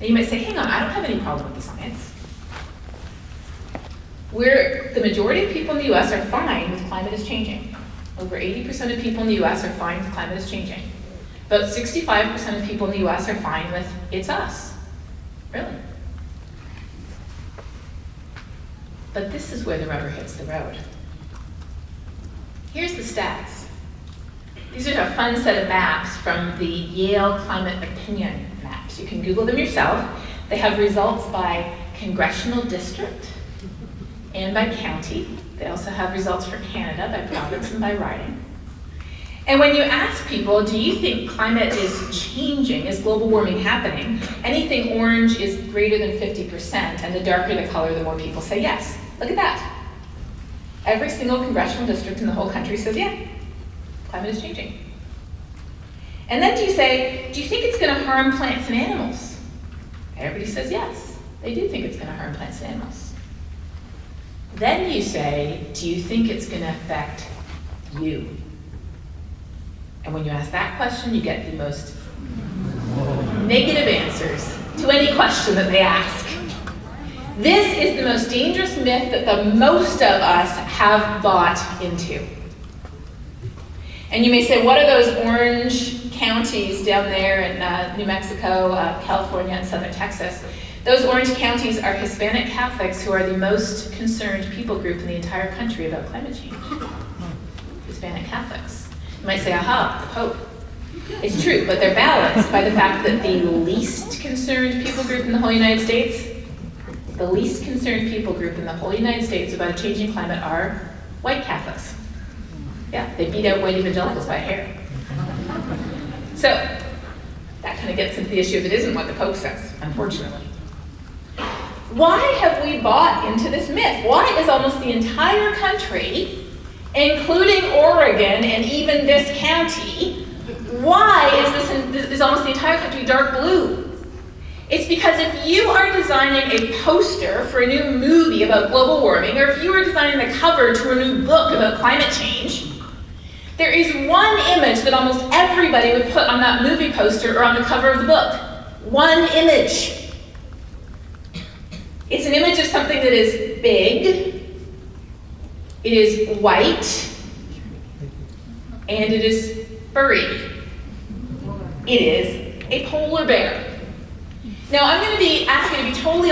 Now you might say, hang on, I don't have any problem with the science. The majority of people in the US are fine with climate is changing. Over 80% of people in the US are fine with climate is changing. About 65% of people in the US are fine with it's us. Really? But this is where the rubber hits the road. Here's the stats. These are a fun set of maps from the Yale Climate Opinion Maps. You can Google them yourself. They have results by congressional district and by county. They also have results for Canada by province and by riding. And when you ask people, do you think climate is changing? Is global warming happening? Anything orange is greater than 50%, and the darker the color, the more people say yes. Look at that. Every single congressional district in the whole country says, yeah, climate is changing. And then do you say, do you think it's going to harm plants and animals? Everybody says yes, they do think it's going to harm plants and animals. Then you say, do you think it's going to affect you? And when you ask that question, you get the most negative answers to any question that they ask. This is the most dangerous myth that the most of us have bought into. And you may say, what are those orange counties down there in uh, New Mexico, uh, California, and southern Texas? Those orange counties are Hispanic Catholics who are the most concerned people group in the entire country about climate change. Hispanic Catholics. You might say, aha, the Pope. It's true, but they're balanced by the fact that the least concerned people group in the whole United States, the least concerned people group in the whole United States about a changing climate are white Catholics. Yeah, they beat out white evangelicals by a hair. So, that kind of gets into the issue of it isn't what the Pope says, unfortunately. Why have we bought into this myth? Why is almost the entire country, including Oregon and even this county, why is this, is almost the entire country dark blue? It's because if you are designing a poster for a new movie about global warming, or if you are designing the cover to a new book about climate change, there is one image that almost everybody would put on that movie poster or on the cover of the book. One image. It's an image of something that is big, it is white, and it is furry. It is a polar bear. Now I'm going to be asking to be totally